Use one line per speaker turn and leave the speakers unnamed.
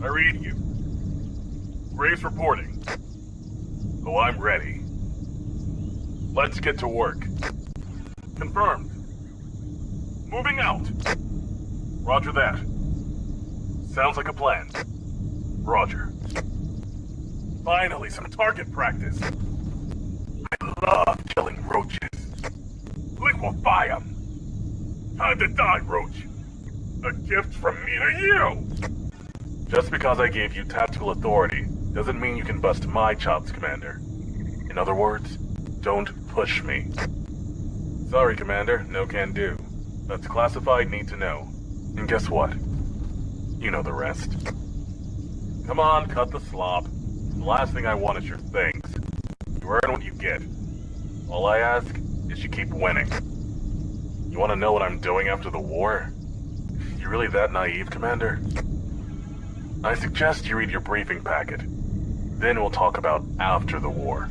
I read you. Graves reporting. Oh, I'm ready. Let's get to work. Confirmed. Moving out. Roger that. Sounds like a plan. Roger. Finally, some target practice. I love killing roaches. Liquefy them. Time to die, Roach. A gift from me to you. Just because I gave you tactical authority doesn't mean you can bust my chops, Commander. In other words, don't push me. Sorry, Commander, no can do. That's classified need to know. And guess what? You know the rest. Come on, cut the slop. The last thing I want is your things. You earn what you get. All I ask is you keep winning. You want to know what I'm doing after the war? You really that naive, Commander? I suggest you read your briefing packet. Then we'll talk about after the war.